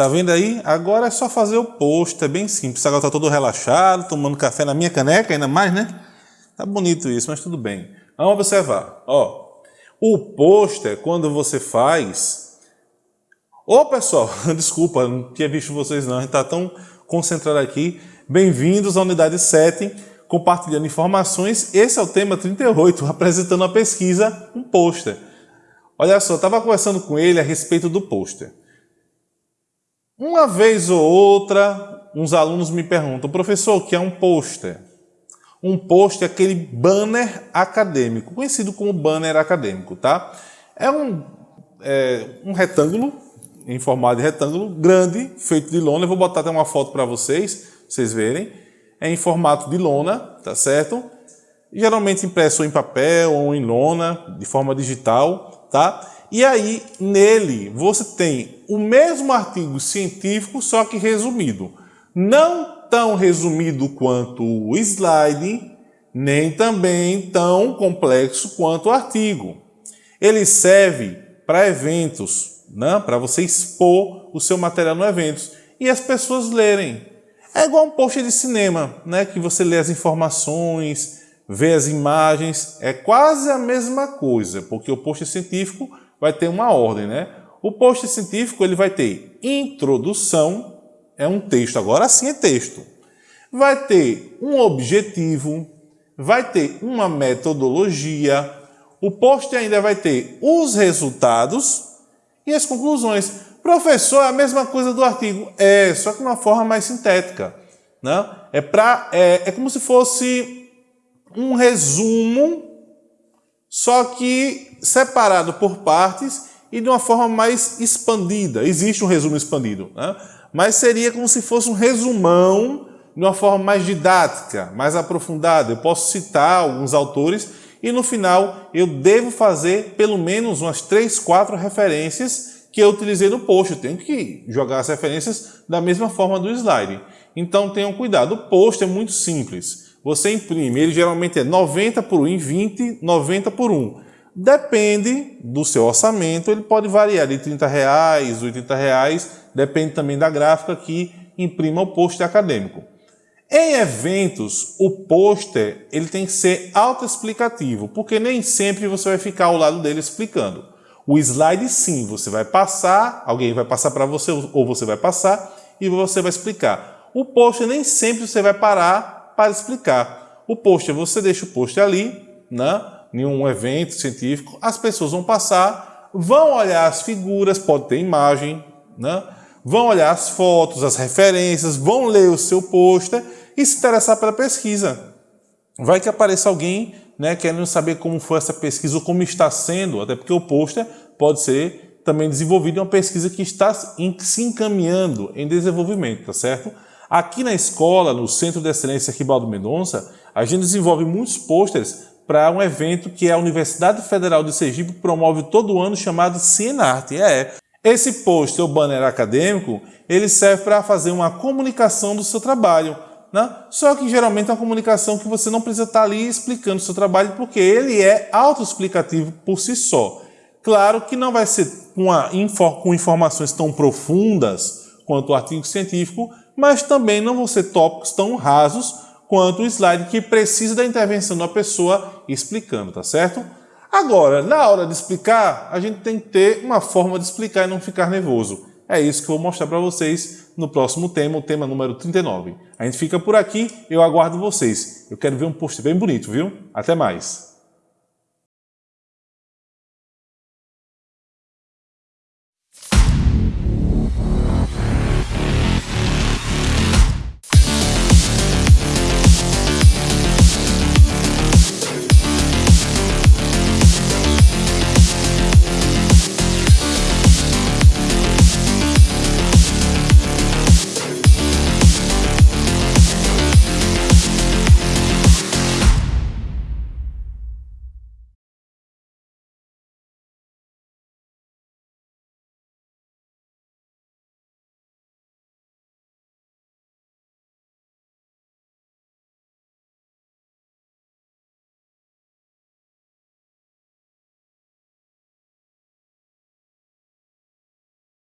Tá vendo aí? Agora é só fazer o post, é bem simples. Agora tá todo relaxado, tomando café na minha caneca, ainda mais, né? Tá bonito isso, mas tudo bem. Vamos observar. Ó, o pôster, quando você faz... Ô, pessoal, desculpa, não tinha visto vocês não, a gente tá tão concentrado aqui. Bem-vindos à unidade 7, compartilhando informações. Esse é o tema 38, apresentando a pesquisa, um pôster. Olha só, estava conversando com ele a respeito do pôster. Uma vez ou outra, uns alunos me perguntam, professor, o que é um pôster? Um pôster é aquele banner acadêmico, conhecido como banner acadêmico, tá? É um, é, um retângulo, em formato de retângulo, grande, feito de lona. Eu vou botar até uma foto para vocês, vocês verem. É em formato de lona, tá certo? Geralmente impresso em papel ou em lona, de forma digital, tá? E aí, nele, você tem o mesmo artigo científico, só que resumido. Não tão resumido quanto o slide, nem também tão complexo quanto o artigo. Ele serve para eventos, né? para você expor o seu material no evento e as pessoas lerem. É igual um post de cinema, né? que você lê as informações, vê as imagens, é quase a mesma coisa, porque o post científico vai ter uma ordem, né? O post científico ele vai ter introdução, é um texto, agora sim é texto. Vai ter um objetivo, vai ter uma metodologia, o post ainda vai ter os resultados e as conclusões. Professor, é a mesma coisa do artigo. É, só que de uma forma mais sintética. Né? É, pra, é, é como se fosse um resumo só que separado por partes e de uma forma mais expandida. Existe um resumo expandido, né? mas seria como se fosse um resumão de uma forma mais didática, mais aprofundada. Eu posso citar alguns autores e no final eu devo fazer pelo menos umas três, quatro referências que eu utilizei no post. Eu tenho que jogar as referências da mesma forma do slide. Então tenham cuidado. O post é muito simples. Você imprime, ele geralmente é 90 por 1 em 20, 90 por 1. Depende do seu orçamento, ele pode variar de 30 reais, 80 reais, depende também da gráfica que imprima o pôster acadêmico. Em eventos, o pôster ele tem que ser autoexplicativo, porque nem sempre você vai ficar ao lado dele explicando. O slide sim, você vai passar, alguém vai passar para você ou você vai passar e você vai explicar. O pôster nem sempre você vai parar para explicar. O pôster, você deixa o pôster ali, né, em um evento científico, as pessoas vão passar, vão olhar as figuras, pode ter imagem, né, vão olhar as fotos, as referências, vão ler o seu pôster e se interessar pela pesquisa. Vai que apareça alguém né, querendo saber como foi essa pesquisa ou como está sendo, até porque o pôster pode ser também desenvolvido em uma pesquisa que está se encaminhando em desenvolvimento, tá certo? Aqui na escola, no Centro de Excelência Ribaldo Mendonça, a gente desenvolve muitos pôsteres para um evento que a Universidade Federal de Sergipe promove todo ano chamado Cienarte. É, esse pôster, o banner acadêmico, ele serve para fazer uma comunicação do seu trabalho. Né? Só que geralmente é uma comunicação que você não precisa estar ali explicando o seu trabalho, porque ele é autoexplicativo por si só. Claro que não vai ser com, com informações tão profundas quanto o artigo científico, mas também não vão ser tópicos tão rasos quanto o slide que precisa da intervenção da pessoa explicando, tá certo? Agora, na hora de explicar, a gente tem que ter uma forma de explicar e não ficar nervoso. É isso que eu vou mostrar para vocês no próximo tema, o tema número 39. A gente fica por aqui, eu aguardo vocês. Eu quero ver um post bem bonito, viu? Até mais!